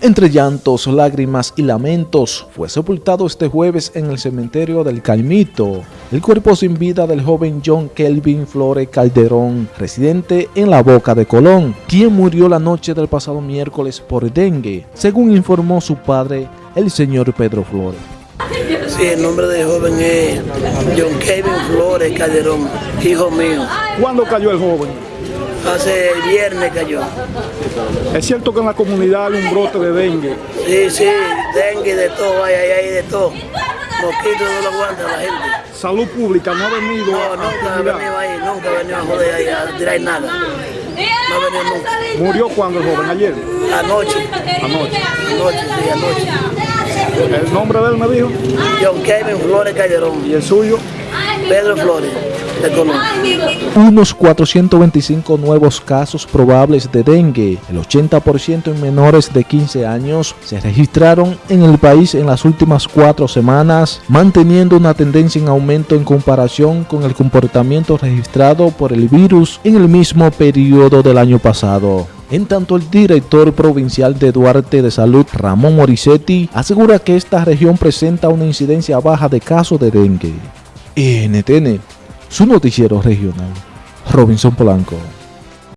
Entre llantos, lágrimas y lamentos, fue sepultado este jueves en el cementerio del Caimito el cuerpo sin vida del joven John Kelvin Flores Calderón, residente en la Boca de Colón, quien murió la noche del pasado miércoles por dengue, según informó su padre, el señor Pedro Flores. Sí, el nombre del joven es John Kelvin Flores Calderón, hijo mío. ¿Cuándo cayó el joven? Hace viernes cayó. ¿Es cierto que en la comunidad hay un brote de dengue? Sí, sí, dengue de todo, hay, hay, hay de todo. Mosquitos no lo aguanta la gente. Salud pública no ha venido no, a nunca ha venido ahí, nunca ha venido a joder ahí, a tirar nada. No ha venido nunca. ¿Murió cuando el joven? ¿Ayer? Anoche. Anoche. Anoche, sí, anoche. ¿El nombre de él me dijo? John Kevin Flores Calderón. ¿Y el suyo? Pedro Flores. Unos 425 nuevos casos probables de dengue, el 80% en menores de 15 años, se registraron en el país en las últimas cuatro semanas, manteniendo una tendencia en aumento en comparación con el comportamiento registrado por el virus en el mismo periodo del año pasado. En tanto, el director provincial de Duarte de Salud, Ramón Morissetti, asegura que esta región presenta una incidencia baja de casos de dengue. NTN su noticiero regional, Robinson Polanco.